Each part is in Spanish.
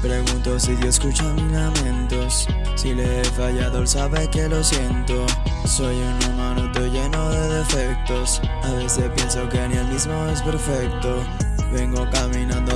pregunto si Dios escucha mis lamentos. Si le he fallado, él sabe que lo siento. Soy un humano, estoy lleno de defectos. A veces pienso que ni él mismo es perfecto. Vengo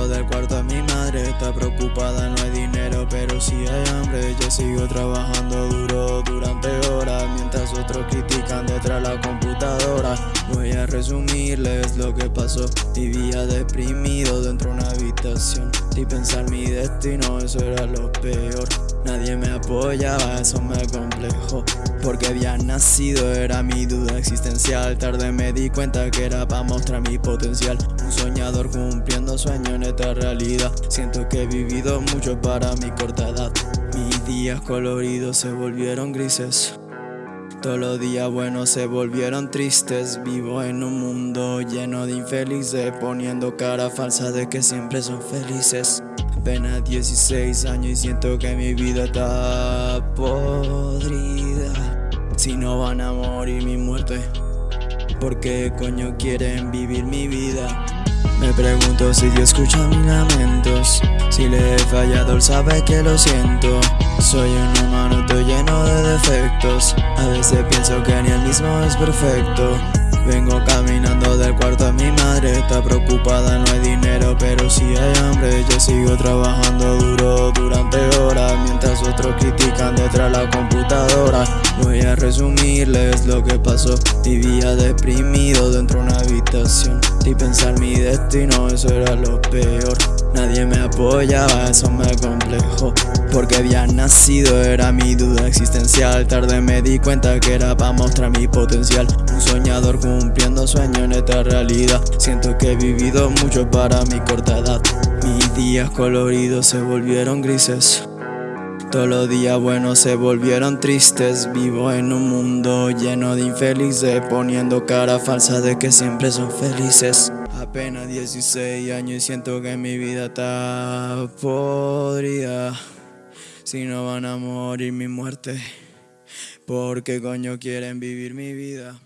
del cuarto a mi madre Está preocupada, no hay dinero pero si hay hambre Yo sigo trabajando duro durante horas otros critican detrás la computadora. Voy a resumirles lo que pasó. Vivía deprimido dentro de una habitación. Y pensar mi destino, eso era lo peor. Nadie me apoyaba, eso me complejó Porque había nacido, era mi duda existencial. Tarde me di cuenta que era para mostrar mi potencial. Un soñador cumpliendo sueños en esta realidad. Siento que he vivido mucho para mi corta edad. Mis días coloridos se volvieron grises todos los días buenos se volvieron tristes. Vivo en un mundo lleno de infelices Poniendo cara falsa de que siempre son felices. Apenas 16 años y siento que mi vida está podrida. Si no van a morir mi muerte. ¿Por qué coño quieren vivir mi vida? Me pregunto si Dios escucha mis lamentos. Si le he fallado, él sabe que lo siento. Soy un humano, estoy lleno de defectos. A veces pienso que ni el mismo es perfecto Vengo caminando del cuarto a mi madre. Está preocupada, no hay dinero pero si hay hambre. Yo sigo trabajando duro durante horas Mientras otros critican detrás la computadora. Voy a resumirles lo que pasó. Vivía deprimido dentro de una habitación. Y pensar mi destino, eso era lo peor. Nadie me apoyaba, eso me complejó Porque había nacido, era mi duda existencial. Tarde me di cuenta que era para mostrar mi potencial Un soñador cumpliendo sueños en esta realidad. Siento que he vivido mucho para mi corta edad. Mis días coloridos se volvieron grises. Todos los días buenos se volvieron tristes. Vivo en un mundo lleno de infelices Poniendo cara falsa de que siempre son felices. Apenas 16 años y siento que mi vida está podrida. Si no van a morir mi muerte ¿Por qué coño quieren vivir mi vida?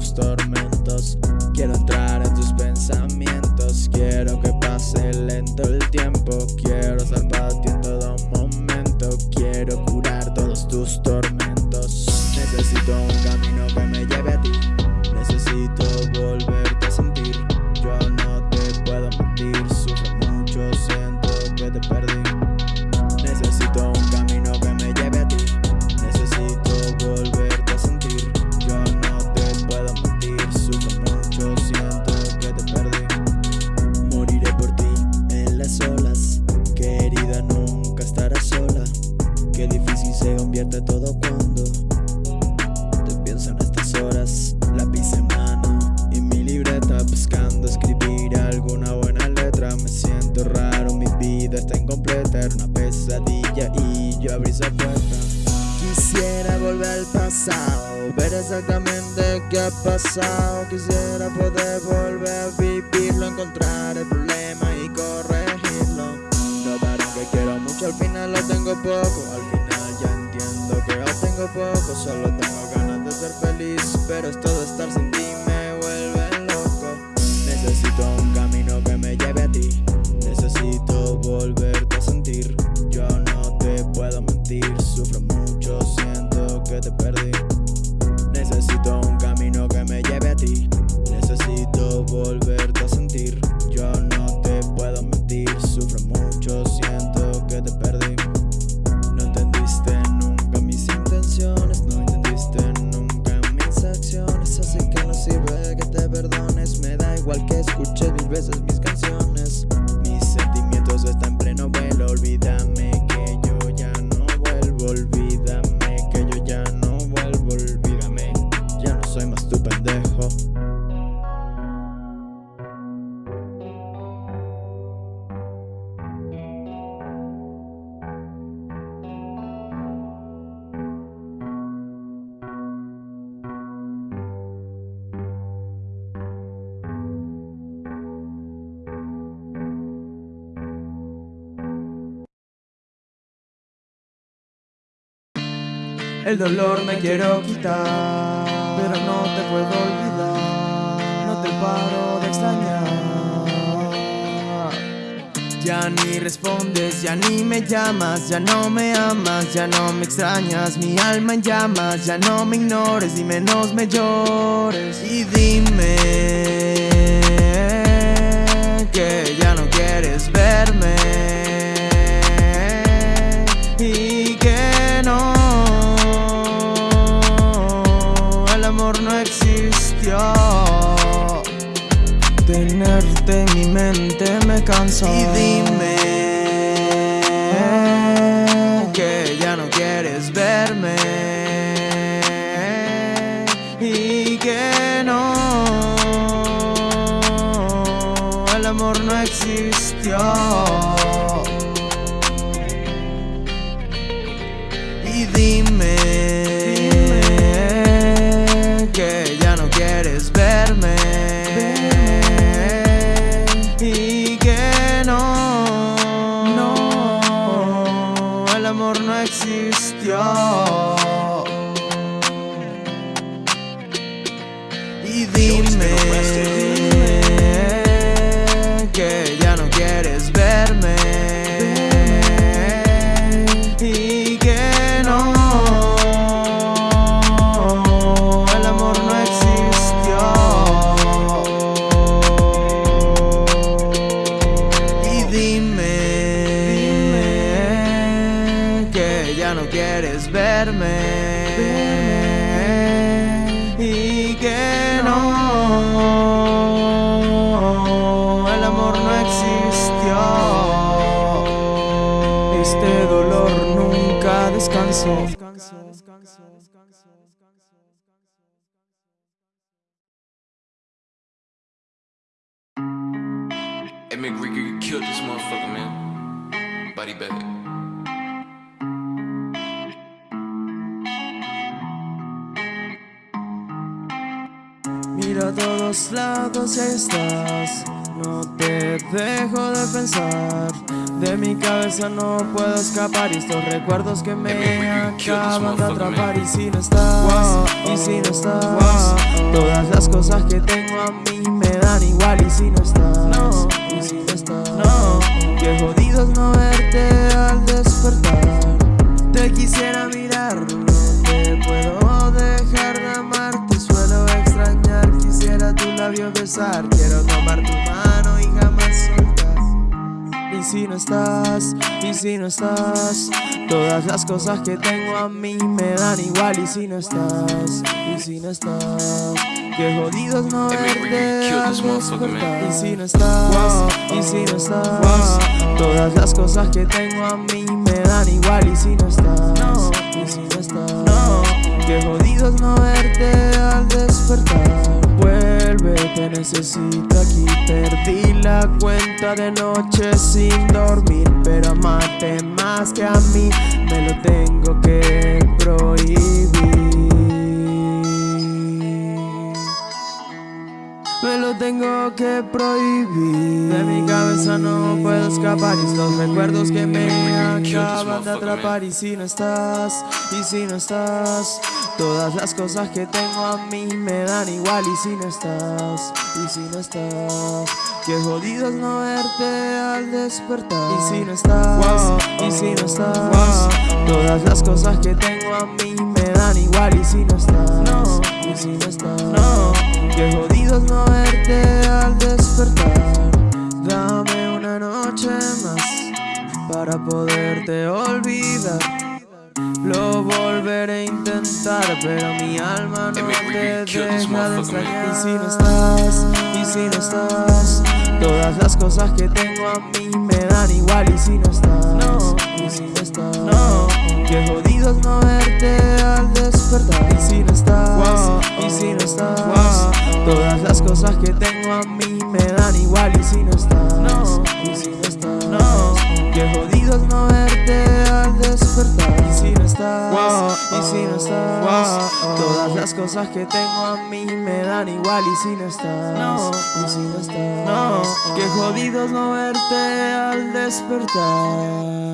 Tus tormentos era una pesadilla y yo abrí esa puerta. Quisiera volver al pasado, ver exactamente qué ha pasado. Quisiera poder volver a vivirlo, encontrar el problema y corregirlo. Notarán que quiero mucho, al final lo tengo poco. Al final ya entiendo que lo tengo poco. Solo tengo ganas de ser feliz, pero es todo estar sin ti igual que escuches mil veces mis canciones. El dolor me quiero quitar, pero no te puedo olvidar, no te paro de extrañar. Ya ni respondes, ya ni me llamas, ya no me amas, ya no me extrañas, mi alma en llamas, ya no me ignores y menos me llores. Y dime que ya no quieres verme existió. Tenerte en mi mente me cansa Y dime Que ya no quieres verme. Y que no. El amor no existió Este dolor nunca descansó. Hey, McRicker, you killed this motherfucker, man. Body bag. Miro a todos lados y estás No te dejo de pensar De mi cabeza no puedo escapar Y estos recuerdos que me acaban de atrapar. Y si no estás, y si no estás Todas las cosas que tengo a mí me dan igual. Y si no estás, y si no estás no, Qué jodidos no verte al despertar. Te quisiera mirar, no te puedo dejar de amarte Suelo extrañar, quisiera tu labio besar. Quiero tomar tu mano si no estás, y si no estás Todas las cosas que tengo a mí me dan igual Y si no estás, y si no estás Qué jodidos no verte Y si no estás, y si no estás Todas las cosas que tengo a mí me dan igual Y si no estás, y si no estás Qué jodidos no verte al despertar Vuelve, te necesito aquí. Perdí la cuenta de noche sin dormir Pero amarte más que a mí Me lo tengo que prohibir lo tengo que prohibir. De mi cabeza no puedo escapar Y estos recuerdos que me acaban de atrapar. Y si no estás, y si no estás Todas las cosas que tengo a mí me dan igual. Y si no estás, y si no estás Qué jodidos no verte al despertar. Y si no estás, y si no estás Todas las cosas que tengo a mí me dan igual. Y si no estás, y si no estás Qué jodidos no verte al despertar. Dame una noche más Para poderte olvidar. Lo volveré a intentar, pero mi alma no te deja de extrañar. Y si no estás, y si no estás, todas las cosas que tengo a mí me dan igual. Y si no estás, y si no estás, no, qué jodidos no verte al despertar. Y si no estás, y si no estás, cosas que tengo a mí me dan igual. Y si no estás, y si no estás, no, qué jodidos no verte al despertar. Y si no estás, y si no estás, todas las cosas que tengo a mí me dan igual. Y si no estás, y si no estás, qué jodidos no verte al despertar.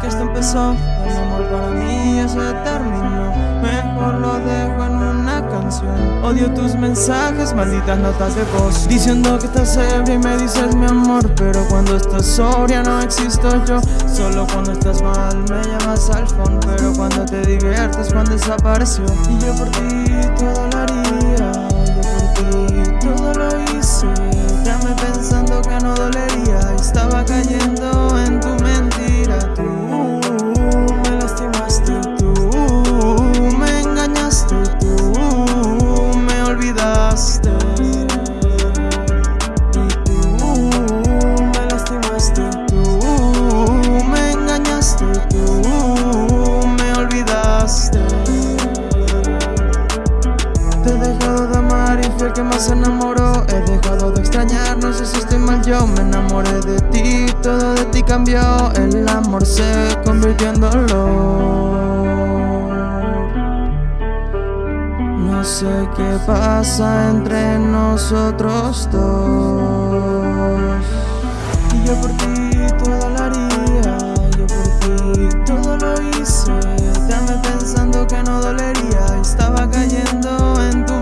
Que esto empezó El amor para mí ya se terminó. Mejor lo dejo en una canción. Odio tus mensajes, malditas notas de voz. Diciendo que estás ebria y me dices mi amor Pero cuando estás sobria no existo yo. Solo cuando estás mal me llamas al fondo Pero cuando te diviertes cuando desapareció. Y yo por ti todo lo se enamoró He dejado de extrañar, no sé si estoy mal yo Me enamoré de ti, todo de ti cambió El amor se convirtió en dolor. No sé qué pasa entre nosotros dos. Y yo por ti todo lo haría Yo por ti todo lo hice Dame pensando que no dolería Estaba cayendo en tu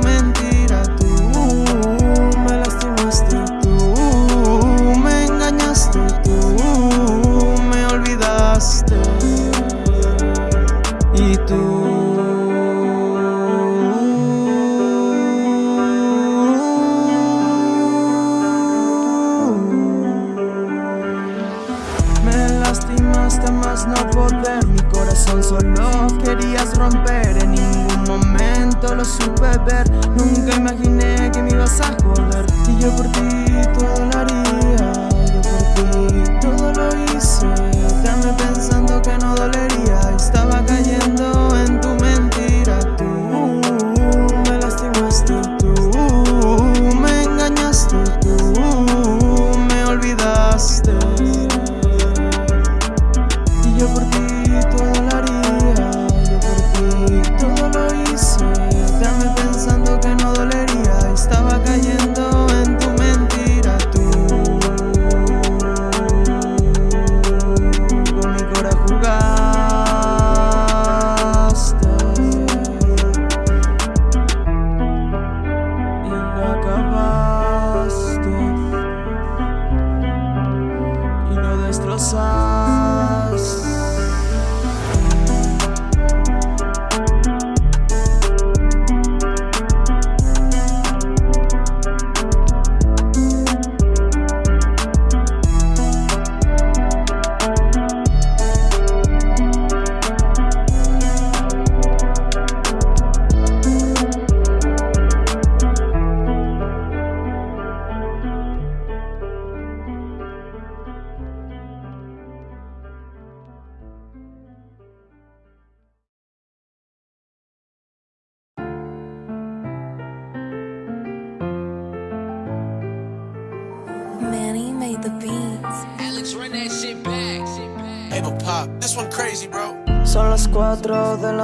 supe ver. Nunca imaginé que me ibas a joder Y yo por ti todo lo haría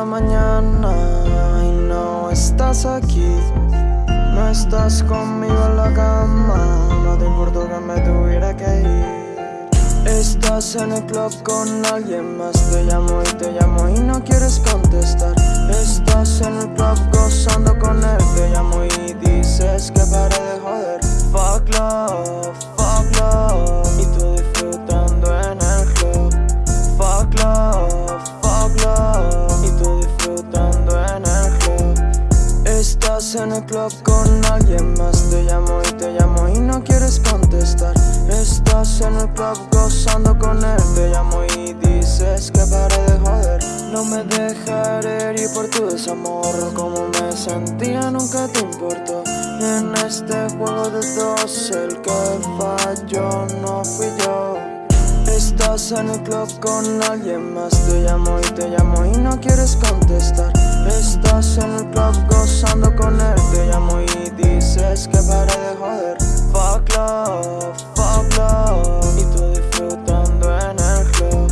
mañana y no estás aquí. No estás conmigo en la cama, no te importó que me tuviera que ir. Estás en el club con alguien más, te llamo y te llamo y no quieres contestar. Estás en el club gozando con él, te llamo y dices que pare de joder. Fuck love, Estás en el club gozando con él, te llamo y dices que pare de joder. No me dejaré ir por tu desamor, como me sentía nunca te importó. En este juego de dos, el que falló no fui yo. Estás en el club con alguien más, te llamo y te llamo y no quieres contestar. Estás en el club gozando con él, te llamo y dices que pare de joder. Fuck love, y tú disfrutando en el club.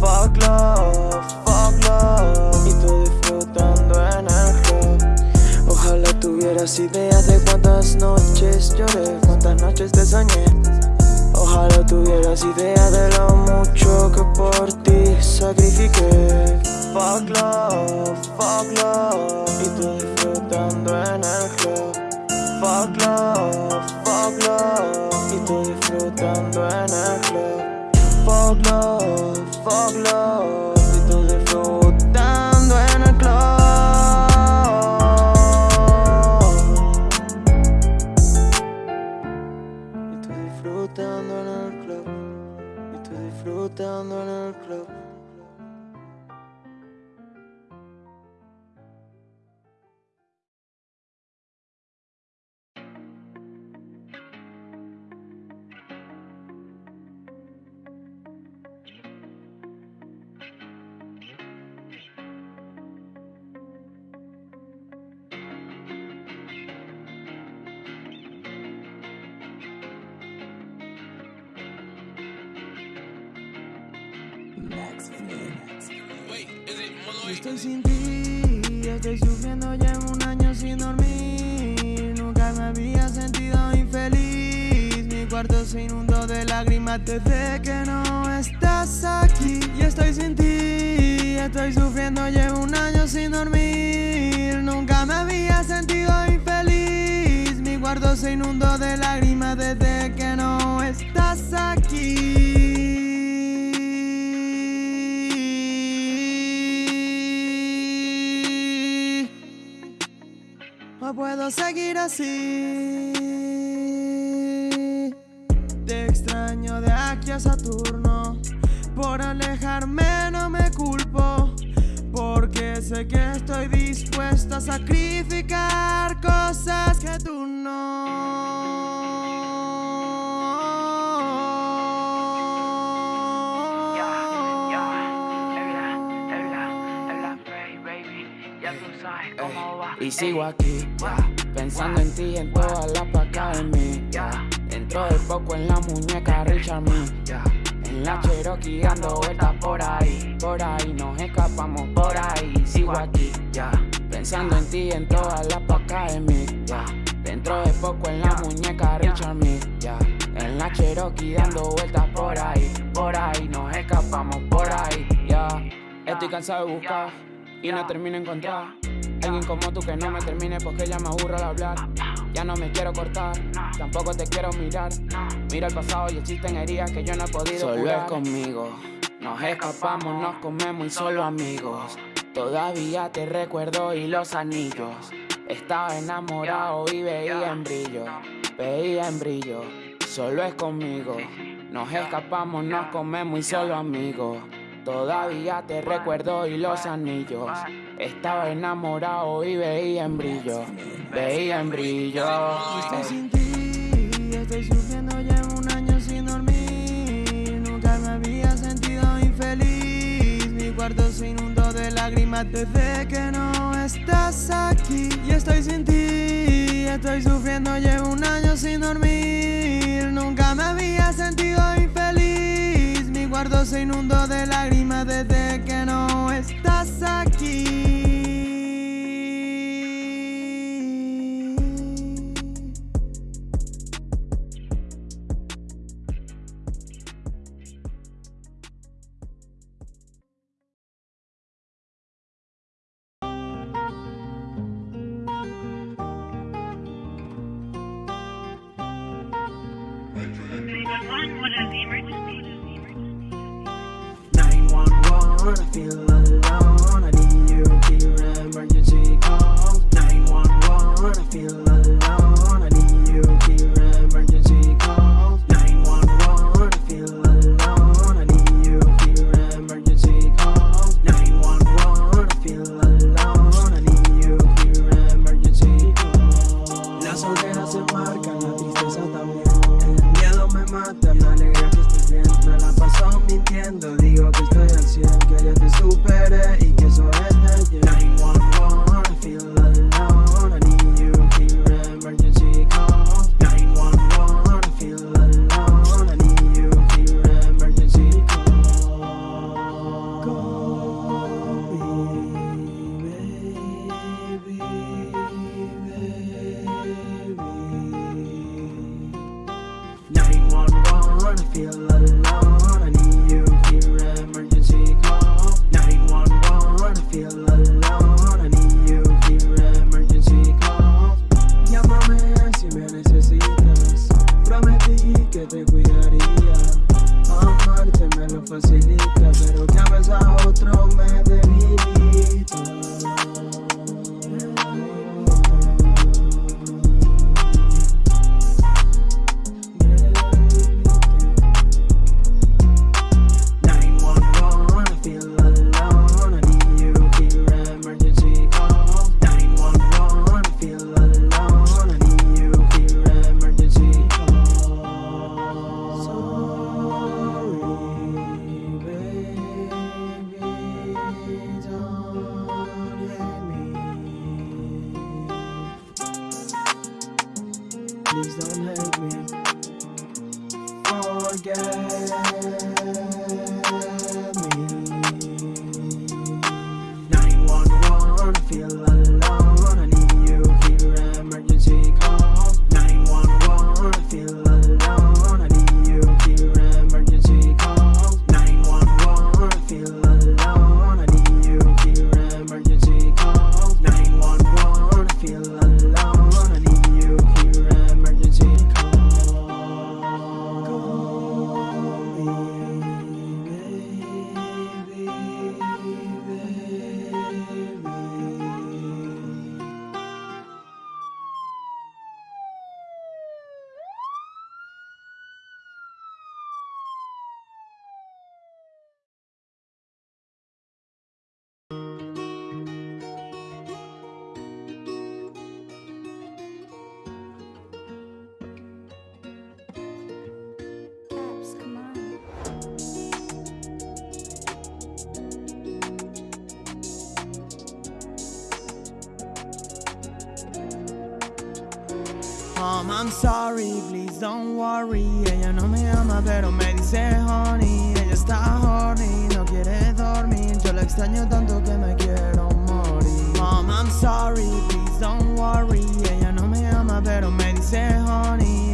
Fuck love, fuck love, y tú disfrutando en el club. Ojalá tuvieras ideas de cuántas noches lloré, cuántas noches te soñé. Ojalá Ojalá tuvieras idea de lo mucho que por ti sacrifiqué Fuck love, fuck love Y tú disfrutando en el club Fuck love, fuck love Y tú disfrutando en el club. Fuck love, fuck love Y tú disfrutando en el club. Y tú disfrutando en el club. Y tú disfrutando en el club desde que no estás aquí. Y estoy sin ti, estoy sufriendo, llevo un año sin dormir. Nunca me había sentido infeliz. Mi cuarto se inundó de lágrimas desde que no estás aquí. No puedo seguir así. Saturno. Por alejarme no me culpo. Porque sé que estoy dispuesta a sacrificar cosas que tú no. Y sigo aquí, ya, pensando en ti y en todas las placas de mí. Dentro de poco en la muñeca Richard ya. En la Cherokee dando vueltas por ahí, por ahí nos escapamos por ahí. Sigo aquí, ya, pensando en ti en todas las placas de mí. Dentro de poco en la muñeca Richard ya. En la Cherokee dando vueltas por ahí, por ahí nos escapamos por ahí, ya. Estoy cansado de buscar y no termino de encontrar Alguien como tú que no me termine porque ya me aburro al hablar Ya no me quiero cortar, tampoco te quiero mirar. Mira el pasado y existen heridas que yo no he podido Solo es conmigo, nos escapamos, nos comemos y solo amigos. Todavía te recuerdo y los anillos. Estaba enamorado y veía en brillo Veía en brillo, solo es conmigo. Nos escapamos, nos comemos y solo amigos Todavía te recuerdo y los anillos. Estaba enamorado y veía en brillo. Veía en brillo. Estoy sin ti, estoy sufriendo, llevo un año sin dormir. Nunca me había sentido infeliz. Mi cuarto se inundó de lágrimas desde que no estás aquí. Y estoy sin ti, estoy sufriendo, llevo un año sin dormir. Nunca me había sentido infeliz. Cuarto se inundó de lágrimas desde que no estás aquí. Is the emergency? 911, I feel alone. I need you here, emergency call. 911, I feel Mom, I'm sorry, please don't worry. Ella no me ama, pero me dice honey. Ella está horny, no quiere dormir. Yo la extraño tanto que me quiero morir. Mom, I'm sorry, please don't worry. Ella no me ama, pero me dice honey.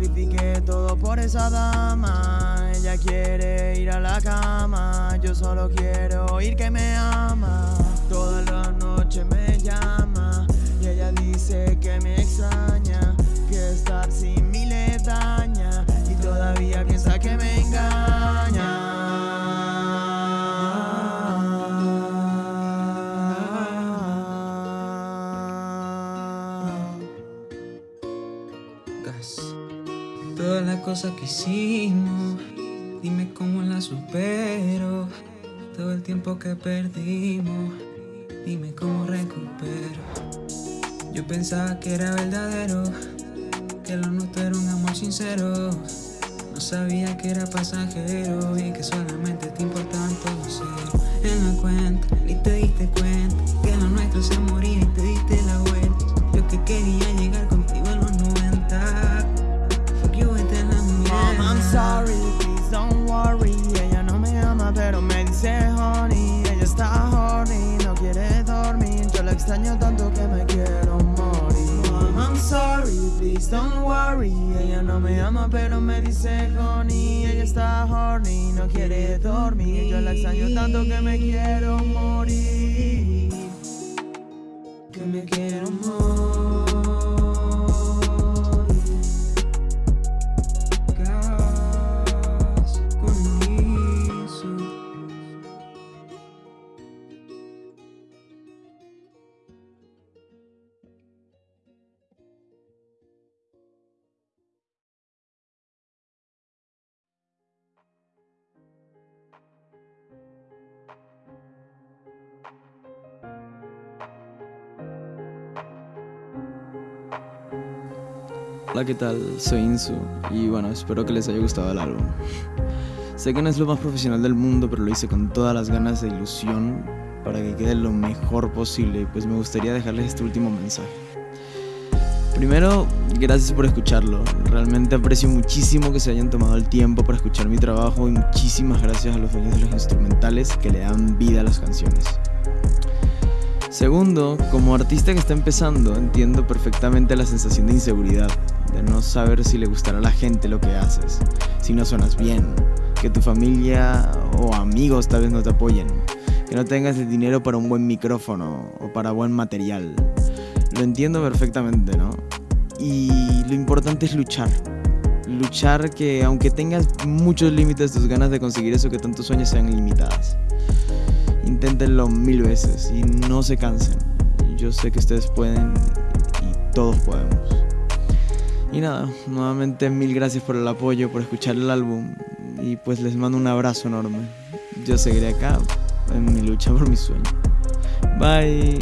Sacrifiqué todo por esa dama. Ella quiere ir a la cama, yo solo quiero oír que me ama. Toda la noche me llama y ella dice que me extraña, que estar sin mí le daña y todavía piensa cosas que hicimos, dime cómo las supero. Todo el tiempo que perdimos, dime cómo recupero. Yo pensaba que era verdadero, que lo nuestro era un amor sincero. No sabía que era pasajero y que solamente te importaban todos cero. En la cuenta, ni te diste cuenta que lo nuestro se moría y te diste la vuelta. Yo que quería llegar contigo sorry, please don't worry. Ella no me ama, pero me dice honey. Ella está horny, no quiere dormir. Yo la extraño tanto que me quiero morir. Mom, I'm sorry, please don't worry. Ella no me ama, pero me dice honey. Ella está horny, no quiere dormir. Yo la extraño tanto que me quiero morir. Hola, ¿qué tal? Soy Insu y bueno, espero que les haya gustado el álbum. Sé que no es lo más profesional del mundo, pero lo hice con todas las ganas de ilusión para que quede lo mejor posible pues me gustaría dejarles este último mensaje. Primero, gracias por escucharlo. Realmente aprecio muchísimo que se hayan tomado el tiempo para escuchar mi trabajo y muchísimas gracias a los dueños de los instrumentales que le dan vida a las canciones. Segundo, como artista que está empezando, entiendo perfectamente la sensación de inseguridad, no saber si le gustará a la gente lo que haces, si no suenas bien, que tu familia o amigos tal vez no te apoyen, que no tengas el dinero para un buen micrófono o para buen material. Lo entiendo perfectamente, ¿no? Y lo importante es luchar. Luchar que aunque tengas muchos límites, tus ganas de conseguir eso que tantos sueños sean ilimitadas. Inténtenlo mil veces y no se cansen. Yo sé que ustedes pueden y todos podemos. Y nada, nuevamente mil gracias por el apoyo, por escuchar el álbum y pues les mando un abrazo enorme. Yo seguiré acá en mi lucha por mi sueño. Bye.